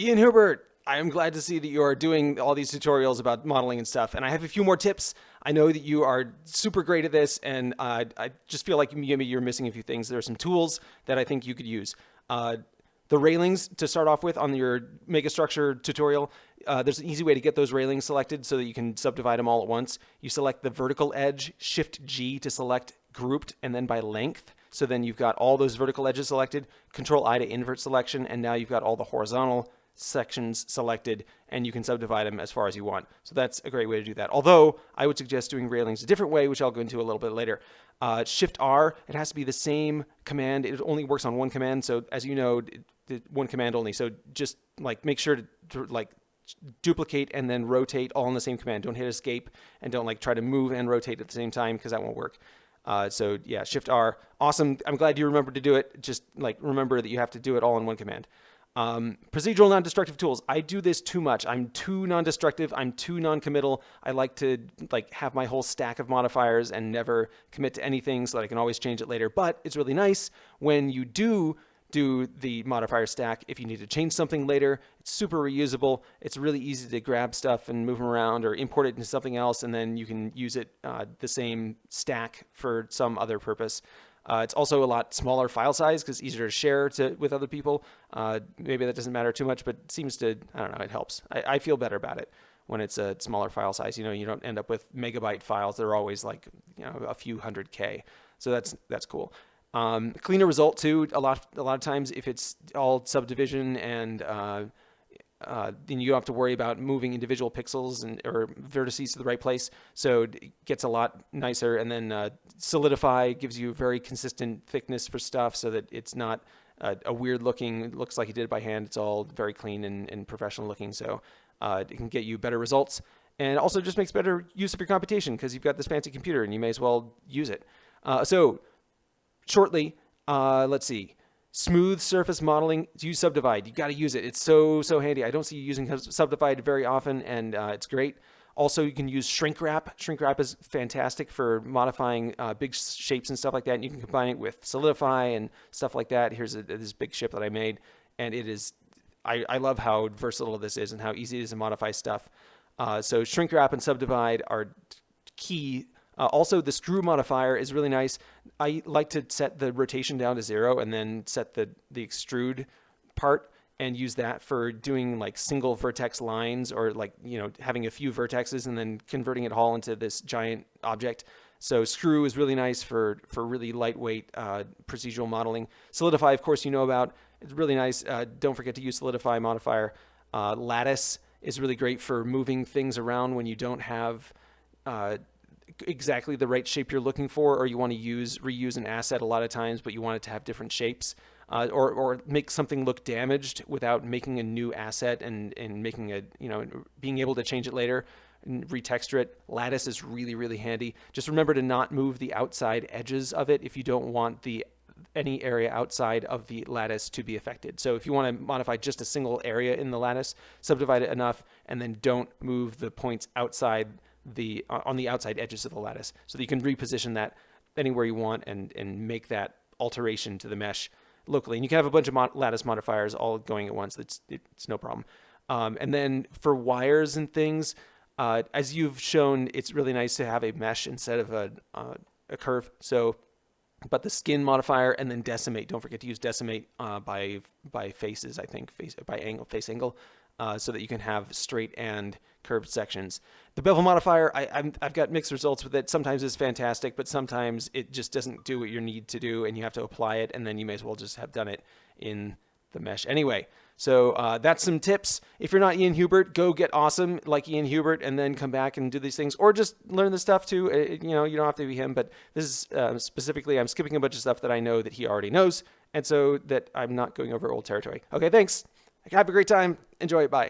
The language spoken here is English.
Ian Hubert, I am glad to see that you are doing all these tutorials about modeling and stuff. And I have a few more tips. I know that you are super great at this, and uh, I just feel like maybe you're missing a few things. There are some tools that I think you could use. Uh, the railings to start off with on your megastructure tutorial, uh, there's an easy way to get those railings selected so that you can subdivide them all at once. You select the vertical edge, Shift G to select grouped, and then by length. So then you've got all those vertical edges selected, Control I to invert selection, and now you've got all the horizontal sections selected and you can subdivide them as far as you want. So that's a great way to do that. Although I would suggest doing railings a different way, which I'll go into a little bit later. Uh, Shift R, it has to be the same command. It only works on one command. So as you know, one command only. So just like make sure to, to like duplicate and then rotate all in the same command. Don't hit escape and don't like try to move and rotate at the same time because that won't work. Uh, so yeah, Shift R, awesome. I'm glad you remembered to do it. Just like remember that you have to do it all in one command. Um, procedural non-destructive tools. I do this too much. I'm too non-destructive. I'm too non-committal. I like to like have my whole stack of modifiers and never commit to anything so that I can always change it later. But it's really nice when you do do the modifier stack. If you need to change something later, it's super reusable. It's really easy to grab stuff and move them around or import it into something else, and then you can use it uh, the same stack for some other purpose. Uh, it's also a lot smaller file size because easier to share to, with other people. Uh, maybe that doesn't matter too much, but it seems to, I don't know, it helps. I, I, feel better about it when it's a smaller file size. You know, you don't end up with megabyte files. They're always like, you know, a few hundred K. So that's, that's cool. Um, cleaner result too. A lot, a lot of times if it's all subdivision and uh, then you don't have to worry about moving individual pixels and or vertices to the right place. So it gets a lot nicer. And then uh, Solidify gives you a very consistent thickness for stuff so that it's not uh, a weird looking, looks like you did it by hand. It's all very clean and, and professional looking. So uh, it can get you better results. And also just makes better use of your computation because you've got this fancy computer and you may as well use it. Uh, so shortly, let's see smooth surface modeling, use Subdivide. You got to use it. It's so, so handy. I don't see you using Subdivide very often, and uh, it's great. Also, you can use shrink wrap. Shrink wrap is fantastic for modifying uh, big shapes and stuff like that. And you can combine it with Solidify and stuff like that. Here's a, this big ship that I made, and it is, I, I love how versatile this is and how easy it is to modify stuff. Uh, so shrink wrap and subdivide are key uh, also, the screw modifier is really nice. I like to set the rotation down to zero and then set the, the extrude part and use that for doing like single vertex lines or like, you know, having a few vertexes and then converting it all into this giant object. So screw is really nice for, for really lightweight uh, procedural modeling. Solidify, of course, you know about. It's really nice. Uh, don't forget to use Solidify modifier. Uh, lattice is really great for moving things around when you don't have uh, exactly the right shape you're looking for, or you want to use reuse an asset a lot of times, but you want it to have different shapes, uh, or or make something look damaged without making a new asset and and making a you know being able to change it later and retexture it. Lattice is really really handy. Just remember to not move the outside edges of it if you don't want the any area outside of the lattice to be affected. So if you want to modify just a single area in the lattice, subdivide it enough and then don't move the points outside the on the outside edges of the lattice so that you can reposition that anywhere you want and, and make that alteration to the mesh locally. And you can have a bunch of mod lattice modifiers all going at once. It's, it's no problem. Um, and then for wires and things, uh, as you've shown, it's really nice to have a mesh instead of a, uh, a curve. So, but the skin modifier and then decimate, don't forget to use decimate uh, by, by faces, I think, face, by angle, face angle uh, so that you can have straight and curved sections. The bevel modifier, I, have got mixed results with it. Sometimes it's fantastic, but sometimes it just doesn't do what you need to do and you have to apply it and then you may as well just have done it in the mesh anyway. So uh, that's some tips. If you're not Ian Hubert, go get awesome like Ian Hubert and then come back and do these things or just learn the stuff too. Uh, you know, you don't have to be him, but this is uh, specifically, I'm skipping a bunch of stuff that I know that he already knows and so that I'm not going over old territory. Okay, thanks. Have a great time. Enjoy it. Bye.